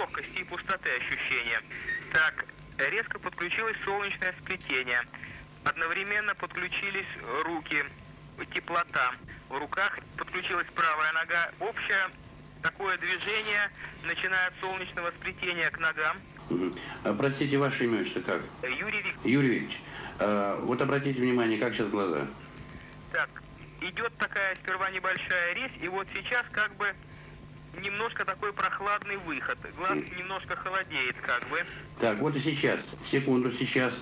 легкости и пустоты ощущения. Так, резко подключилось солнечное сплетение. Одновременно подключились руки, теплота. В руках подключилась правая нога. Общее такое движение, начиная от солнечного сплетения к ногам. А, простите, ваше имя что как? Юрий Вик... Юрий Викторович, а, вот обратите внимание, как сейчас глаза? Так, идет такая сперва небольшая резь, и вот сейчас как бы немножко такой прохладный выход. Глаз немножко холодеет как бы. Так, вот и сейчас. Секунду, сейчас.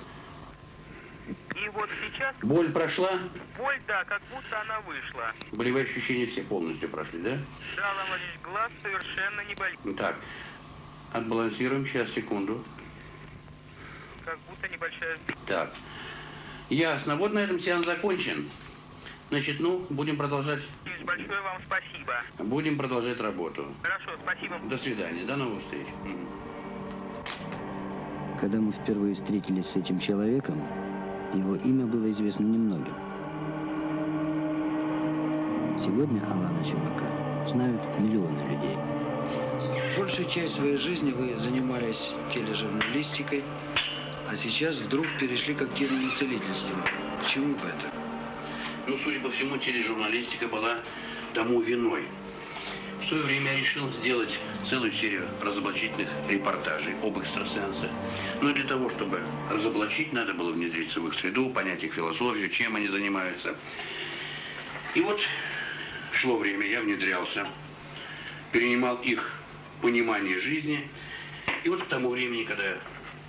И вот сейчас Боль прошла? боль, да, как будто она вышла. Болевые ощущения все полностью прошли, да? Да, Владимирович, глаз совершенно не болит. Так, отбалансируем. Сейчас, секунду. Как будто небольшая... Так, ясно. Вот на этом сеанс закончен. Значит, ну, будем продолжать, Большое вам спасибо. будем продолжать работу. Хорошо, спасибо. До свидания, до новых встреч. Когда мы впервые встретились с этим человеком, его имя было известно немногим. Сегодня Алана Чумака знают миллионы людей. Большую часть своей жизни вы занимались тележурналистикой, а сейчас вдруг перешли к активному целительству. К чему бы это? Ну, судя по всему, тележурналистика была тому виной. В свое время я решил сделать целую серию разоблачительных репортажей об экстрасенсах. Но для того, чтобы разоблачить, надо было внедриться в их среду, понять их философию, чем они занимаются. И вот шло время, я внедрялся, перенимал их понимание жизни. И вот к тому времени, когда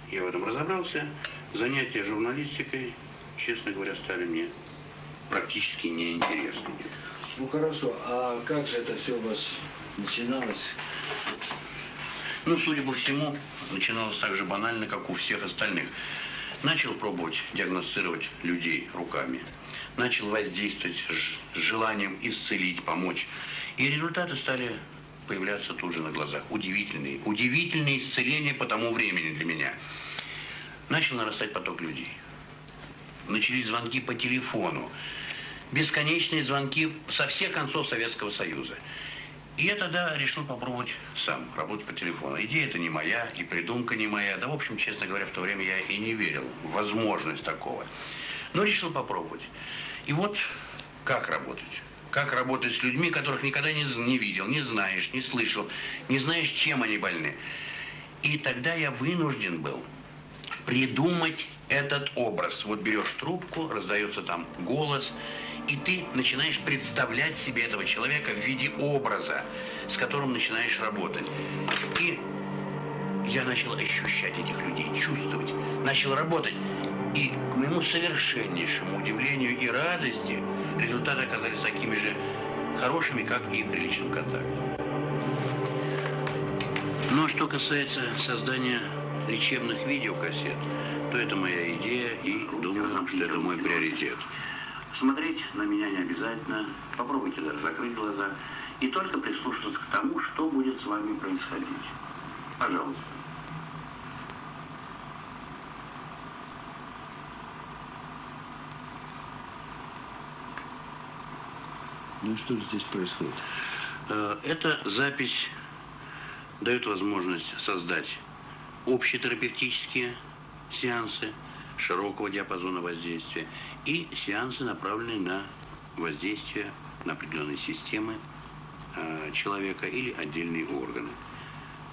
я в этом разобрался, занятия журналистикой, честно говоря, стали мне практически неинтересными. Ну хорошо, а как же это все у вас начиналось? Ну, судя по всему, начиналось так же банально, как у всех остальных. Начал пробовать диагностировать людей руками. Начал воздействовать с желанием исцелить, помочь. И результаты стали появляться тут же на глазах. Удивительные. Удивительные исцеления по тому времени для меня. Начал нарастать поток людей. Начались звонки по телефону. Бесконечные звонки со всех концов Советского Союза. И я тогда решил попробовать сам работать по телефону. Идея это не моя, и придумка не моя. Да, в общем, честно говоря, в то время я и не верил в возможность такого. Но решил попробовать. И вот как работать. Как работать с людьми, которых никогда не, не видел, не знаешь, не слышал, не знаешь, чем они больны. И тогда я вынужден был придумать этот образ. Вот берешь трубку, раздается там голос, и ты начинаешь представлять себе этого человека в виде образа, с которым начинаешь работать. И я начал ощущать этих людей, чувствовать, начал работать. И к моему совершеннейшему удивлению и радости результаты оказались такими же хорошими, как и при личном контакте. Но что касается создания лечебных видеокассет, то это моя идея и думаю, что это мой приоритет. Смотреть на меня не обязательно, попробуйте даже закрыть глаза и только прислушаться к тому, что будет с вами происходить. Пожалуйста. Ну и что же здесь происходит? Э, Эта запись дает возможность создать общетерапевтические сеансы широкого диапазона воздействия и сеансы, направленные на воздействие на определенные системы э, человека или отдельные органы.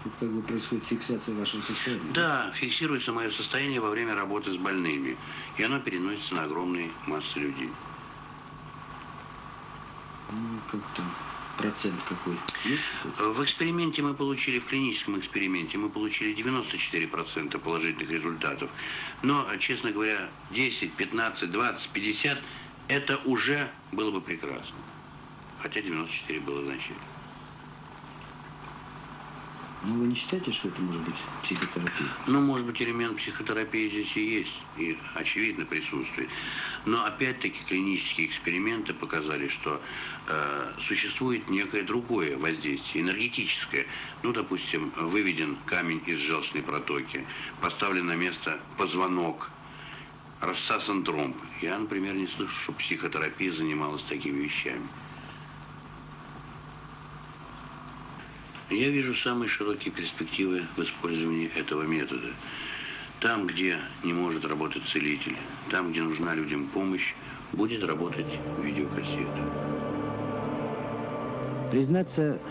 Тут как бы происходит фиксация вашего состояния. Да, фиксируется мое состояние во время работы с больными, и оно переносится на огромные массы людей. Ну, как там, процент какой? Какой-то? В эксперименте мы получили, в клиническом эксперименте мы получили 94% положительных результатов. Но, честно говоря, 10, 15, 20, 50 это уже было бы прекрасно. Хотя 94 было значительно. Ну, вы не считаете, что это может быть психотерапия? Ну, может быть, элемент психотерапии здесь и есть, и очевидно присутствует. Но опять-таки клинические эксперименты показали, что э, существует некое другое воздействие, энергетическое. Ну, допустим, выведен камень из желчной протоки, поставлен на место позвонок, рассасан тромб. Я, например, не слышу, что психотерапия занималась такими вещами. Я вижу самые широкие перспективы в использовании этого метода. Там, где не может работать целитель, там, где нужна людям помощь, будет работать видеокассета. Признаться,